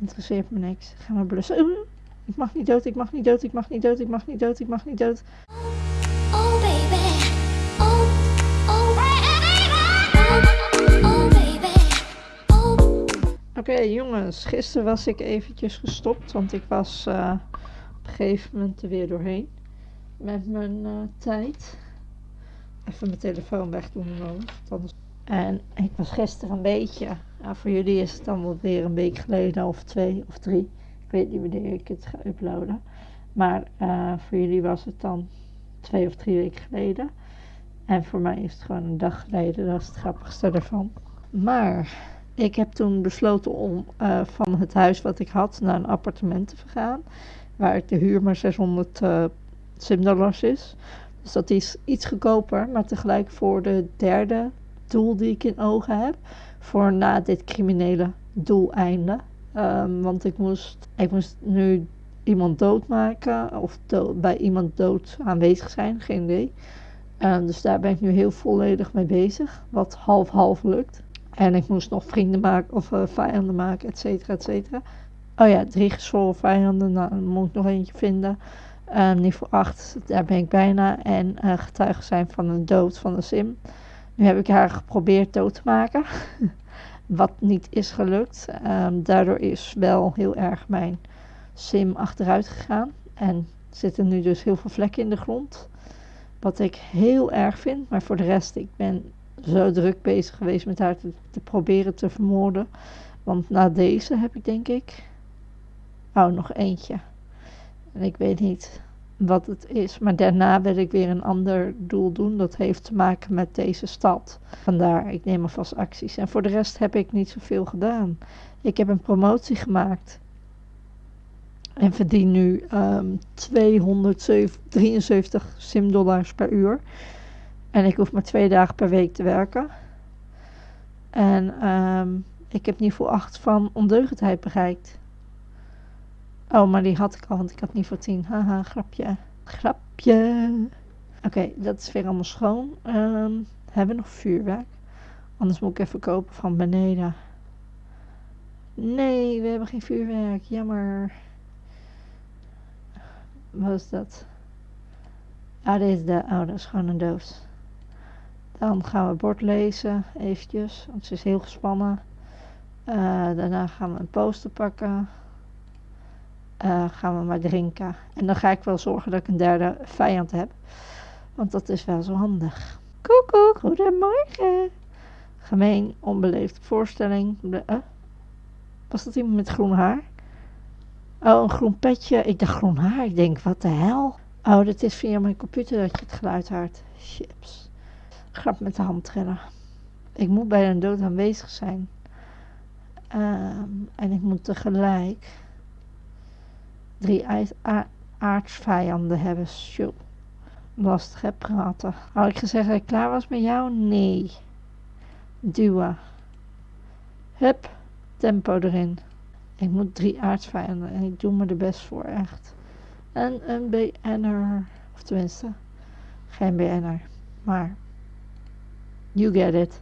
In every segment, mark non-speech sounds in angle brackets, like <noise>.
Interesseert me niks. Ga maar blussen. Oeh, ik mag niet dood, ik mag niet dood, ik mag niet dood, ik mag niet dood, ik mag niet dood. Oh baby, oh, oh baby, oh baby, oh. Oké jongens, gisteren was ik eventjes gestopt, want ik was eh, op een gegeven moment er weer doorheen met mijn eh, tijd. Even mijn telefoon wegdoen anders... En ik was gisteren een beetje, voor jullie is het dan wel weer een week geleden of twee of drie. Ik weet niet wanneer ik het ga uploaden. Maar eh, voor jullie was het dan twee of drie weken geleden. En voor mij is het gewoon een dag geleden, dat is het grappigste ervan. Maar ik heb toen besloten om eh, van het huis wat ik had naar een appartement te vergaan. Waar de huur maar 600 uh, simdollars is. Dus dat is iets goedkoper, maar tegelijk voor de derde doel die ik in ogen heb. Voor na dit criminele doeleinde. Um, want ik moest, ik moest nu iemand doodmaken of bij iemand dood aanwezig zijn, geen idee. Um, dus daar ben ik nu heel volledig mee bezig, wat half-half lukt. En ik moest nog vrienden maken of uh, vijanden maken, et cetera, et cetera. Oh ja, drie gezworen vijanden, nou, moet ik nog eentje vinden. Uh, niveau 8, daar ben ik bijna. En uh, getuigen zijn van een dood van de sim. Nu heb ik haar geprobeerd dood te maken. <laughs> wat niet is gelukt. Um, daardoor is wel heel erg mijn sim achteruit gegaan. En zitten nu dus heel veel vlekken in de grond. Wat ik heel erg vind. Maar voor de rest, ik ben zo druk bezig geweest met haar te, te proberen te vermoorden. Want na deze heb ik denk ik... Oh, nog eentje. En ik weet niet wat het is. Maar daarna wil ik weer een ander doel doen. Dat heeft te maken met deze stad. Vandaar, ik neem alvast acties. En voor de rest heb ik niet zoveel gedaan. Ik heb een promotie gemaakt. En verdien nu um, 273 simdollars per uur. En ik hoef maar twee dagen per week te werken. En um, ik heb niveau 8 van ondeugendheid bereikt. Oh, maar die had ik al, want ik had niveau 10. Haha, grapje. Grapje. Oké, dat is weer allemaal schoon. Um, hebben we nog vuurwerk? Anders moet ik even kopen van beneden. Nee, we hebben geen vuurwerk. Jammer. Wat is dat? Ah, dit is de... Oh, dat is gewoon een doos. Dan gaan we het bord lezen, eventjes, want ze is heel gespannen. Uh, daarna gaan we een poster pakken. Uh, gaan we maar drinken. En dan ga ik wel zorgen dat ik een derde vijand heb. Want dat is wel zo handig. Koekoek, goedemorgen. Gemeen, onbeleefd voorstelling. Uh, was dat iemand met groen haar? Oh, een groen petje. Ik dacht groen haar. Ik denk, wat de hel? Oh, dat is via mijn computer dat je het geluid hoort. Chips. Grap met de hand trillen. Ik moet bij een dood aanwezig zijn. Um, en ik moet tegelijk drie aardsvijanden hebben. Show. Lastig hè, praten. Had ik gezegd dat ik klaar was met jou? Nee. Duwen. Hup, tempo erin. Ik moet drie aardsvijanden en ik doe me er best voor, echt. En een BN'er, of tenminste, geen BN'er, maar you get it.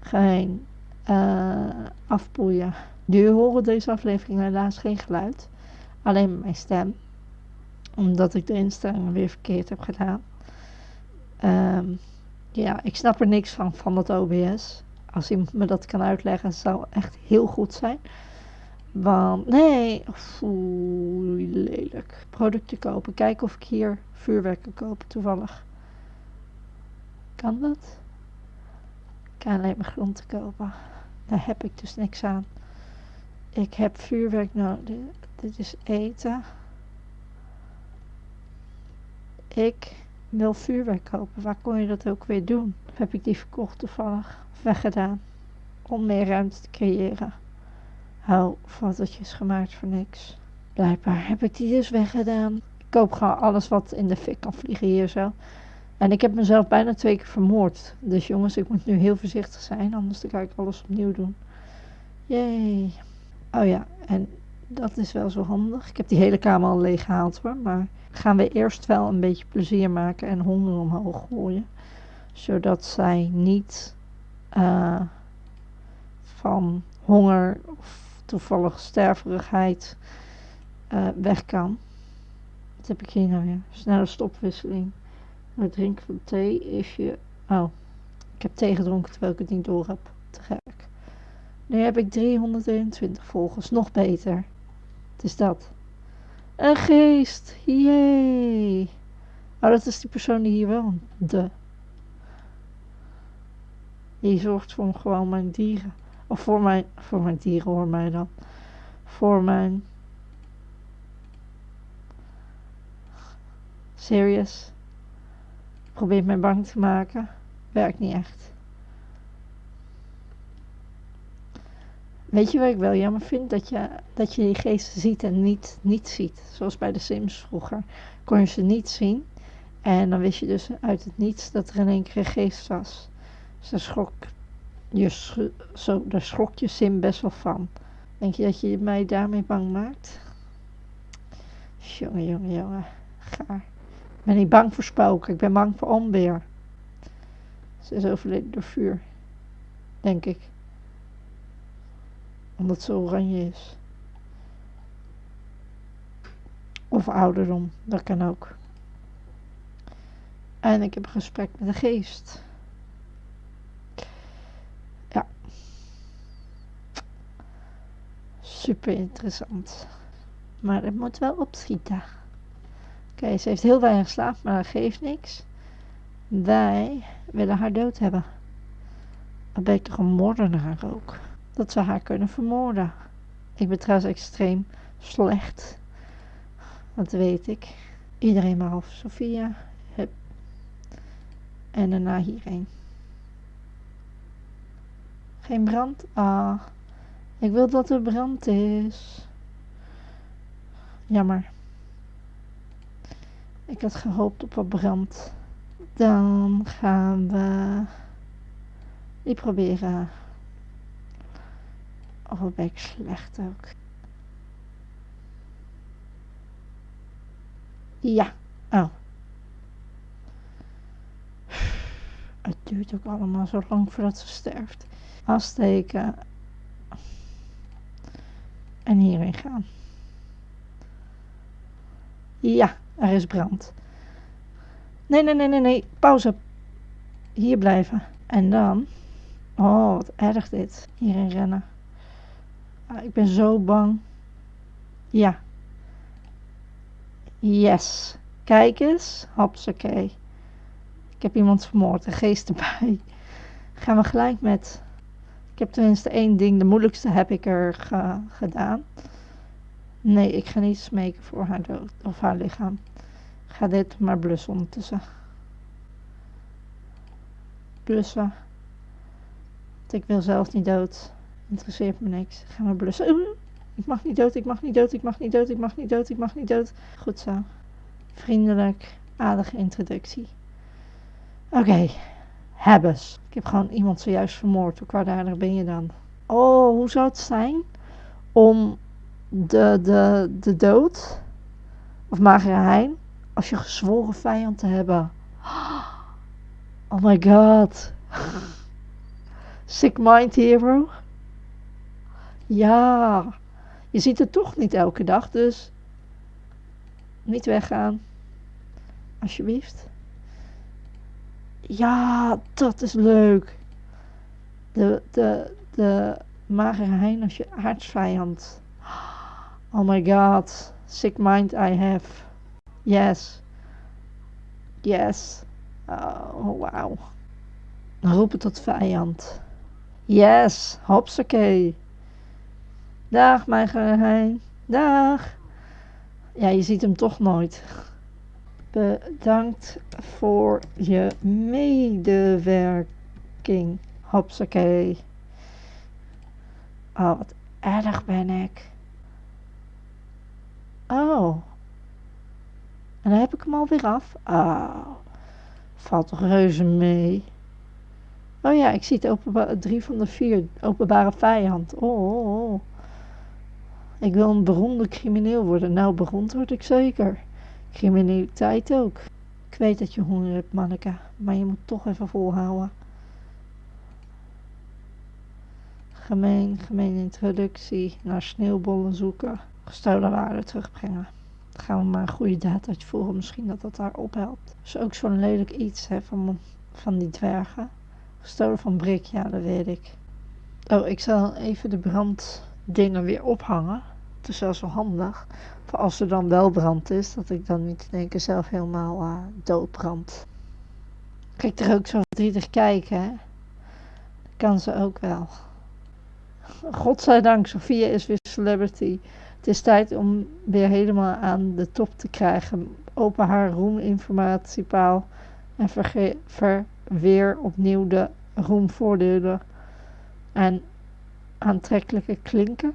Geen uh, afpoeien. Jullie horen deze aflevering helaas geen geluid, alleen mijn stem, omdat ik de instellingen weer verkeerd heb gedaan. Um, ja, ik snap er niks van, van dat OBS. Als iemand me dat kan uitleggen, zou echt heel goed zijn. Want, nee, oeh, lelijk. Producten kopen. Kijken of ik hier vuurwerk kan kopen, toevallig. Kan dat? Ik kan alleen maar grond kopen. Daar heb ik dus niks aan. Ik heb vuurwerk nodig. Dit is eten. Ik wil vuurwerk kopen. Waar kon je dat ook weer doen? Heb ik die verkocht toevallig? Weggedaan? Om meer ruimte te creëren. Hou fotootjes gemaakt voor niks. Blijkbaar heb ik die dus weggedaan. Ik koop gewoon alles wat in de fik kan vliegen hier zo. En ik heb mezelf bijna twee keer vermoord. Dus jongens, ik moet nu heel voorzichtig zijn. Anders ga ik alles opnieuw doen. Jee. Oh ja, en dat is wel zo handig. Ik heb die hele kamer al leeg gehaald hoor. Maar gaan we eerst wel een beetje plezier maken en honger omhoog gooien. Zodat zij niet uh, van honger of toevallige sterverigheid eh, weg kan. Wat heb ik hier nou weer? Snelle stopwisseling. Het drinken van thee is je... Oh, ik heb thee gedronken terwijl ik het niet door heb. Te gek. Nu heb ik 321 volgers. Nog beter. Het is dat. Een geest. Yay. Oh, dat is die persoon die hier woont. De. Die zorgt voor gewoon mijn dieren. Of voor mijn, voor mijn dieren hoor mij dan. Voor mijn... Serious. Probeert mij bang te maken. Werkt niet echt. Weet je wat ik wel jammer vind? Dat je, dat je die geesten ziet en niet, niet ziet. Zoals bij de Sims vroeger. Kon je ze niet zien. En dan wist je dus uit het niets dat er in één keer een geest was. Dus daar schrok je, zo, daar schrok je Sim best wel van. Denk je dat je mij daarmee bang maakt? Jongen, jongen, jongen. Gaar. Ik ben niet bang voor spoken. Ik ben bang voor onweer. Ze is overleden door vuur. Denk ik. Omdat ze oranje is. Of ouderdom. Dat kan ook. En ik heb een gesprek met de geest. Ja. Super interessant. Maar het moet wel opschieten. Oké, ze heeft heel weinig slaap, maar dat geeft niks. Wij willen haar dood hebben. Dan ben ik toch een moordenaar ook. Dat ze haar kunnen vermoorden. Ik ben trouwens extreem slecht. Dat weet ik. Iedereen behalve Sophia. Hup. En daarna hierheen. Geen brand? Ah. Ik wil dat er brand is. Jammer. Ik had gehoopt op wat brand. Dan gaan we die proberen. Oh, ben ik slecht ook. Ja. Oh. Het duurt ook allemaal zo lang voordat ze sterft. Afsteken. En hierin gaan. Ja, er is brand. Nee, nee, nee, nee, nee. Pauze. Hier blijven. En dan. Oh, wat erg dit. Hierin rennen. Ah, ik ben zo bang. Ja. Yes. Kijk eens. Hopsakee. Ik heb iemand vermoord. Een geest erbij. Gaan we gelijk met. Ik heb tenminste één ding. De moeilijkste heb ik er ge- gedaan. Nee, ik ga niet smeken voor haar dood. Of haar lichaam. Ga dit maar blussen ondertussen. Blussen. Want ik wil zelf niet dood. Interesseert me niks. Ik ga maar blussen. Oeh, Ik mag niet dood, ik mag niet dood, ik mag niet dood, ik mag niet dood, ik mag niet dood. Goed zo. Vriendelijk, aardige introductie. Oké, hebbes. Ik heb gewoon iemand zojuist vermoord. Hoe kwaadaardig ben je dan? Oh, hoe zou het zijn om de, de, de dood, of magere hein, als je gezworen vijand te hebben? <gasps> Oh my god. <laughs> Sick Mind Hero. Ja, je ziet het toch niet elke dag, dus niet weggaan. Alsjeblieft. Ja, dat is leuk. De, de, de magere hein als je aardsvijand. Oh my god. Sick mind I have. Yes. Yes. Oh, wauw. Roepen tot vijand. Yes. Hopsakee. Dag, mijn geheim. Dag. Ja, je ziet hem toch nooit. Bedankt voor je medewerking. Hopsakee. Oh, wat erg ben ik. Oh. En dan heb ik hem alweer af. Oh. Valt reuze mee. Oh ja, ik zie het drie van de vier. Openbare vijand. Oh, oh, oh. Ik wil een beroemde crimineel worden. Nou, beroemd word ik zeker. Criminaliteit ook. Ik weet dat je honger hebt, manneke. Maar je moet toch even volhouden. Gemeen, gemeen introductie naar sneeuwbollen zoeken. Gestolen waarde terugbrengen. Dan gaan we maar een goede daad uitvoeren. Misschien dat dat daar ophelpt. is ook zo'n lelijk iets hè, van, van die dwergen. Gestolen van Brik, ja dat weet ik. Oh, ik zal even de branddingen weer ophangen. Het is wel zo handig. Voor als er dan wel brand is, dat ik dan niet in één keer zelf helemaal uh, doodbrand. Kijk er ook zo verdrietig kijken, kan ze ook wel. Godzijdank, Sophia is weer celebrity. Het is tijd om weer helemaal aan de top te krijgen. Open haar roeminformatiepaal en verweer opnieuw de roemvoordelen en aantrekkelijke klinken.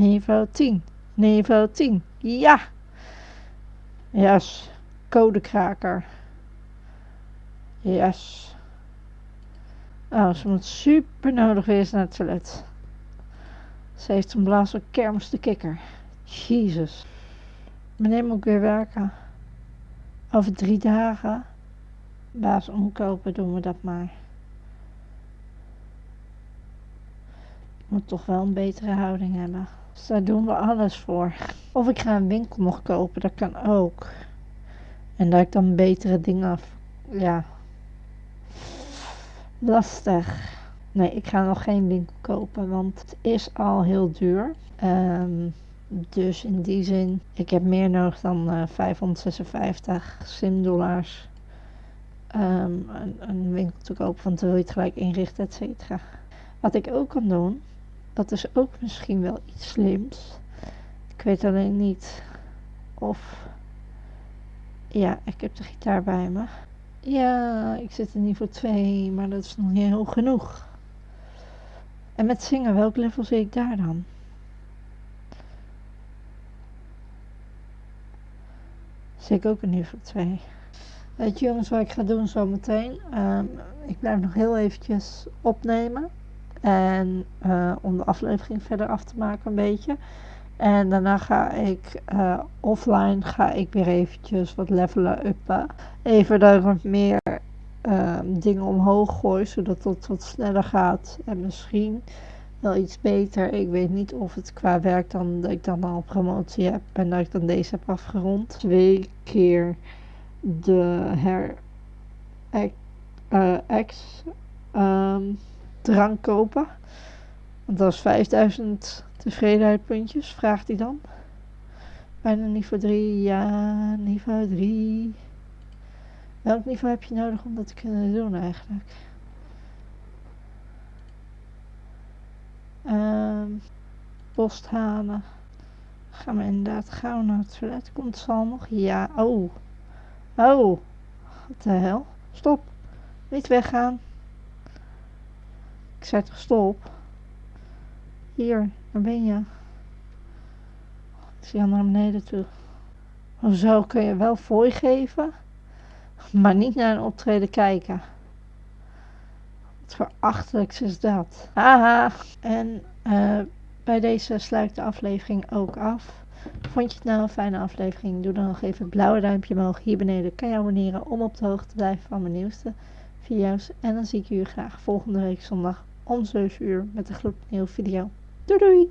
Niveau 10. Niveau 10. Ja! Yes. Codekraker. Yes. Oh, ze moet super nodig eens naar het toilet. Ze heeft een blaas van kermis de kikker. Jezus. Wanneer moet weer werken? Over drie dagen. Baas omkopen doen we dat maar. Ik moet toch wel een betere houding hebben. Dus daar doen we alles voor. Of ik ga een winkel nog kopen, dat kan ook. En dat ik dan betere dingen af. Ja. Lastig. Nee, ik ga nog geen winkel kopen, want het is al heel duur. Um, dus in die zin, ik heb meer nodig dan uh, 556 simdollars. Um, een, een, winkel te kopen, want dan wil je het gelijk inrichten, et cetera. Wat ik ook kan doen, dat is ook misschien wel iets slims. Ik weet alleen niet of. Ja, ik heb de gitaar bij me. Ja, ik zit in niveau 2, maar dat is nog niet heel genoeg. En met zingen, welk level zie ik daar dan? Zie ik ook in niveau 2. Weet jongens wat ik ga doen zometeen? Um, ik blijf nog heel eventjes opnemen. En uh, om de aflevering verder af te maken een beetje. En daarna ga ik uh, offline ga ik weer eventjes wat levelen uppen. Even daar wat meer uh, dingen omhoog gooi, zodat het wat sneller gaat. En misschien wel iets beter. Ik weet niet of het qua werk dan dat ik dan al promotie heb en dat ik dan deze heb afgerond. Twee keer de her uh, X um, drank kopen. Want dat is 5000 tevredenheidpuntjes, vraagt hij dan. Bijna niveau 3, ja, niveau 3. Welk niveau heb je nodig om dat te kunnen doen eigenlijk? Um, post halen. Gaan we inderdaad gauw naar het toilet. Komt Sal nog? Ja. Oh. Oh. Wat de hel? Stop. Niet weggaan. Ik zei toch stop? Hier, waar ben je? Ik zie al naar beneden toe. Hoezo kun je wel fooi geven, maar niet naar een optreden kijken? Wat voor achterlijks is dat? Haha. En uh, bij deze sluit de aflevering ook af. Vond je het nou een fijne aflevering? Doe dan nog even het blauwe duimpje omhoog. Hier beneden kan je abonneren om op de hoogte te blijven van mijn nieuwste video's. En dan zie ik jullie graag volgende week zondag om 7 uur met een gloednieuwe video. Doei doei!